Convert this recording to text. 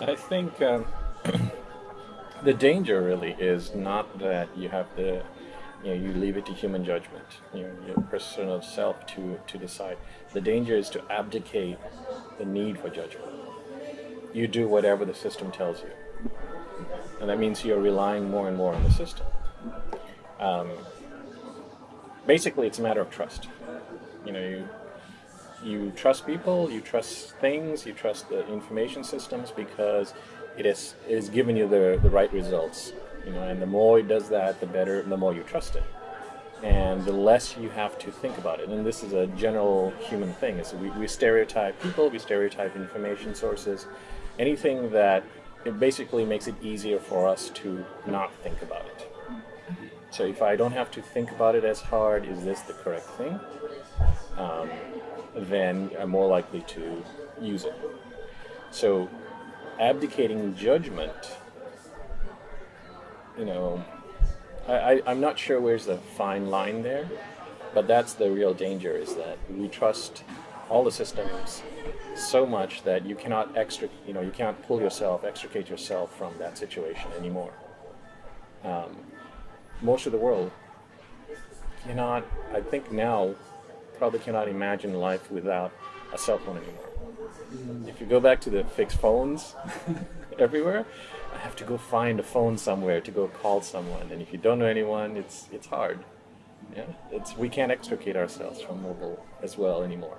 I think um, the danger really is not that you have the, you know, you leave it to human judgment, you know, your personal self to, to decide. The danger is to abdicate the need for judgment. You do whatever the system tells you. And that means you're relying more and more on the system. Um, basically, it's a matter of trust. You know, you, you trust people, you trust things, you trust the information systems because it is, it is giving you the, the right results. You know, and the more it does that, the better, the more you trust it. And the less you have to think about it. And this is a general human thing. Is we, we stereotype people, we stereotype information sources. Anything that it basically makes it easier for us to not think about it. So if I don't have to think about it as hard, is this the correct thing? Um, then I'm more likely to use it. So abdicating judgment, you know, I, I, am not sure where's the fine line there, but that's the real danger is that we trust all the systems so much that you cannot extra, you know, you can't pull yourself, extricate yourself from that situation anymore. Um, most of the world cannot, I think now, probably cannot imagine life without a cell phone anymore. If you go back to the fixed phones everywhere, I have to go find a phone somewhere to go call someone. And if you don't know anyone, it's, it's hard. Yeah, it's, we can't extricate ourselves from mobile as well anymore.